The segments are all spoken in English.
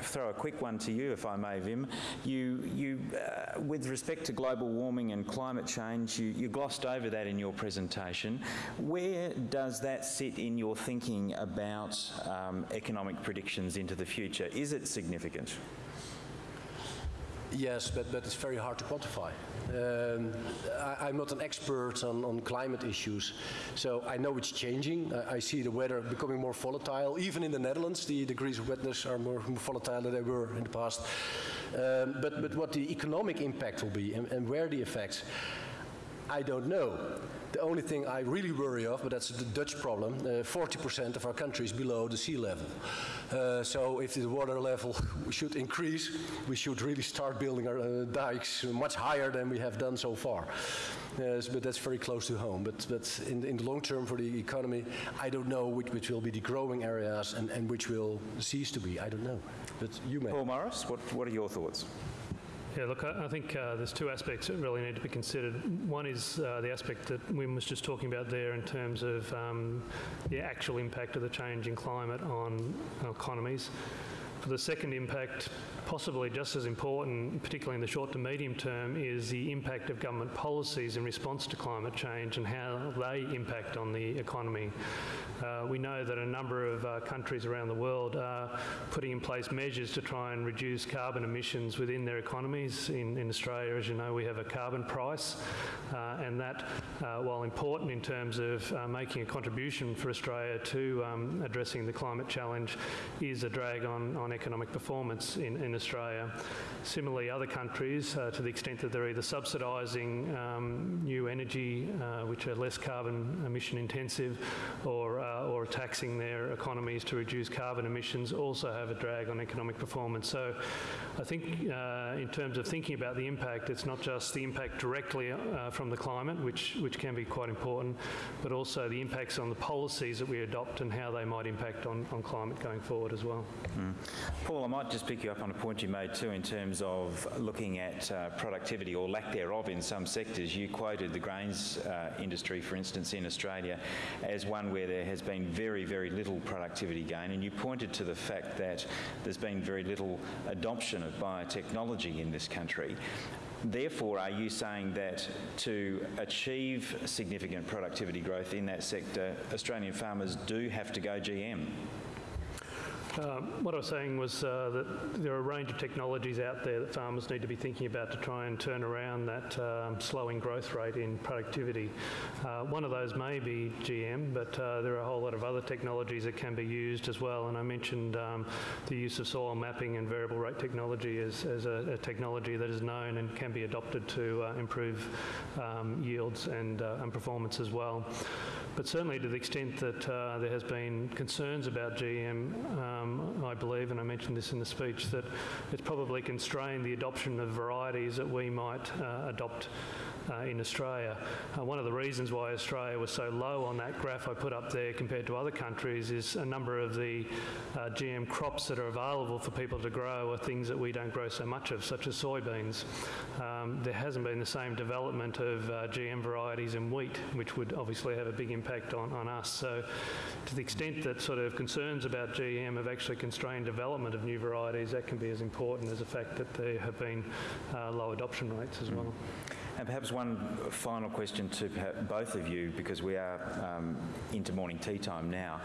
throw a quick one to you, if I may, Wim. You, you uh, with respect to global warming and climate change, you, you glossed over that in your presentation. Where does that sit in your thinking about um, economic predictions into the future? Is it significant? Yes, but, but it's very hard to quantify. Um, I, am not an expert on, on climate issues, so I know it's changing. I, I, see the weather becoming more volatile. Even in the Netherlands, the degrees of wetness are more, more volatile than they were in the past. Um, but, but what the economic impact will be and, and where the effects, I don't know. The only thing I really worry of, but that's the Dutch problem, 40% uh, of our country is below the sea level. Uh, so if the water level should increase, we should really start building our uh, dikes much higher than we have done so far. but that's very close to home. But, but in, in the long term for the economy, I don't know which, which will be the growing areas and, and which will cease to be. I don't know. But you may. Paul Morris, what, what are your thoughts? Yeah, look, I, think uh, there's two aspects that really need to be considered. One is uh, the aspect that Wim was just talking about there in terms of um, the actual impact of the change in climate on economies. For the second impact, possibly just as important, particularly in the short to medium term, is the impact of government policies in response to climate change and how they impact on the economy. Uh, we know that a number of uh, countries around the world are putting in place measures to try and reduce carbon emissions within their economies. In, in Australia, as you know, we have a carbon price, uh, and that, uh, while important in terms of uh, making a contribution for Australia to um, addressing the climate challenge, is a drag on, on economic performance in, in Australia. Similarly, other countries, uh, to the extent that they're either subsidising um, new energy, uh, which are less carbon emission intensive, or, uh, or taxing their economies to reduce carbon emissions, also have a drag on economic performance. So I think uh, in terms of thinking about the impact, it's not just the impact directly uh, from the climate, which, which can be quite important, but also the impacts on the policies that we adopt and how they might impact on, on climate going forward as well. Mm. Paul, I might just pick you up on a point you made too in terms of looking at uh, productivity or lack thereof in some sectors. You quoted the grains uh, Uh, industry, for instance, in Australia as one where there has been very, very little productivity gain, and you pointed to the fact that there's been very little adoption of biotechnology in this country. Therefore, are you saying that to achieve significant productivity growth in that sector, Australian farmers do have to go GM? Um, what I was saying was uh, that there are a range of technologies out there that farmers need to be thinking about to try and turn around that um, slowing growth rate in productivity. Uh, one of those may be GM, but uh, there are a whole lot of other technologies that can be used as well. And I mentioned um, the use of soil mapping and variable rate technology as, as a, a, technology that is known and can be adopted to uh, improve um, yields and, uh, and performance as well. But certainly to the extent that uh, there has been concerns about GM, um, I believe, and I mentioned this in the speech, that it's probably constrained the adoption of varieties that we might uh, adopt uh, in Australia. Uh, one of the reasons why Australia was so low on that graph I put up there compared to other countries is a number of the uh, GM crops that are available for people to grow are things that we don't grow so much of, such as soybeans. Um, there hasn't been the same development of uh, GM varieties in wheat, which would obviously have a big impact on, on us. So to the extent that sort of concerns about GM have actually constrained development of new varieties, that can be as important as the fact that there have been uh, low adoption rates as well. And perhaps one final question to both of you, because we are um, into morning tea time now.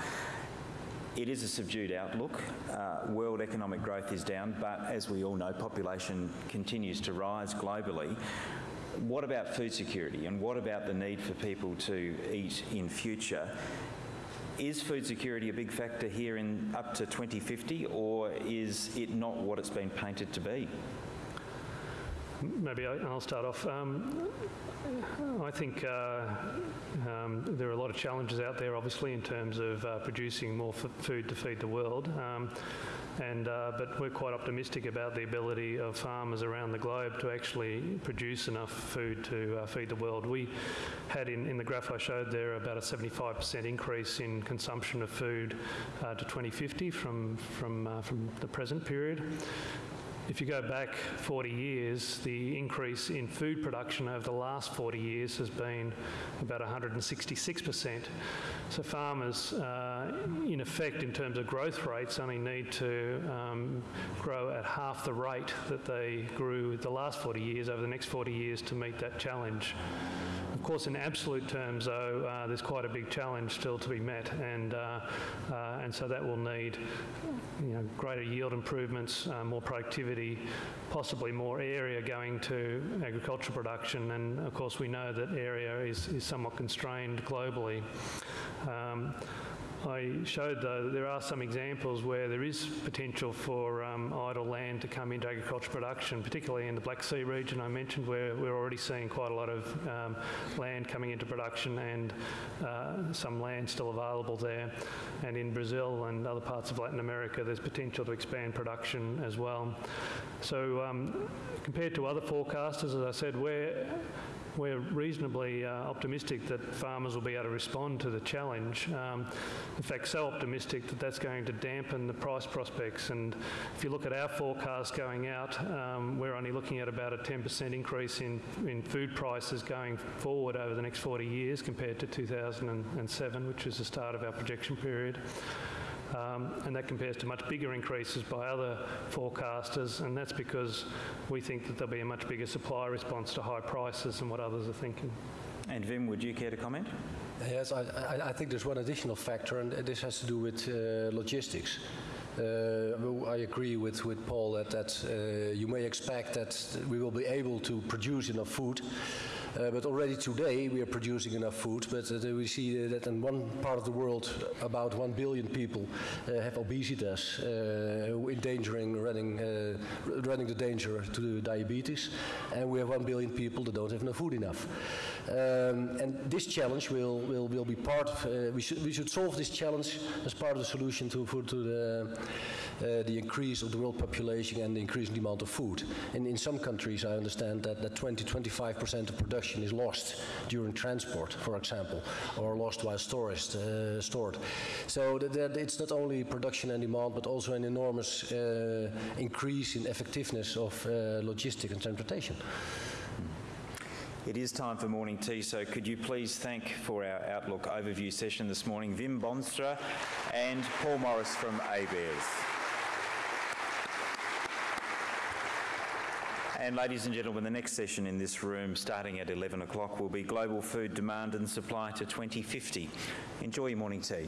It is a subdued outlook. Uh, world economic growth is down, but as we all know, population continues to rise globally. What about food security and what about the need for people to eat in future? Is food security a big factor here in up to 2050 or is it not what it's been painted to be? Maybe I'll start off. Um, I think uh, um, there are a lot of challenges out there, obviously, in terms of uh, producing more food to feed the world. Um, and uh, but we're quite optimistic about the ability of farmers around the globe to actually produce enough food to uh, feed the world. We had in, in the graph I showed there about a 75% increase in consumption of food uh, to 2050 from from uh, from the present period if you go back 40 years, the increase in food production over the last 40 years has been about 166%. So farmers, uh, in effect, in terms of growth rates, only need to um, grow at half the rate that they grew the last 40 years over the next 40 years to meet that challenge. Of course, in absolute terms, though, uh, there's quite a big challenge still to be met, and uh, uh, and so that will need, you know, greater yield improvements, uh, more productivity, possibly more area going to agricultural production, and of course we know that area is, is somewhat constrained globally. Um, I showed, though, that there are some examples where there is potential for um, idle land to come into agricultural production, particularly in the Black Sea region I mentioned, where we're already seeing quite a lot of um, land coming into production and uh, some land still available there. And in Brazil and other parts of Latin America, there's potential to expand production as well. So um, compared to other forecasters, as I said, we're we're reasonably uh, optimistic that farmers will be able to respond to the challenge. Um, in fact, so optimistic that that's going to dampen the price prospects. And if you look at our forecast going out, um, we're only looking at about a 10% increase in, in food prices going forward over the next 40 years compared to 2007, which was the start of our projection period. Um, and that compares to much bigger increases by other forecasters, and that's because we think that there'll be a much bigger supply response to high prices than what others are thinking. And Wim, would you care to comment? Yes, I, I, I think there's one additional factor, and this has to do with uh, logistics. Uh, I agree with, with Paul that, that uh, you may expect that we will be able to produce enough food uh, but already today we are producing enough food, but uh, we see that in one part of the world about 1 billion people uh, have obesitas, uh, endangering running, uh, running the danger to diabetes, and we have 1 billion people that don't have enough food enough. Um, and this challenge will, will, will be part of, uh, we, should, we should solve this challenge as part of the solution to, to the, the increase of the world population and the increasing demand of food. And in some countries I understand that, that 20-25% of production is lost during transport, for example, or lost while storage, uh, stored. So that, that it's not only production and demand, but also an enormous uh, increase in effectiveness of uh, logistics and transportation. It is time for morning tea, so could you please thank for our Outlook overview session this morning Wim Boonstra and Paul Morris from ABARES. And ladies and gentlemen, the next session in this room, starting at 11 o'clock, will be Global Food Demand and Supply to 2050. Enjoy your morning tea.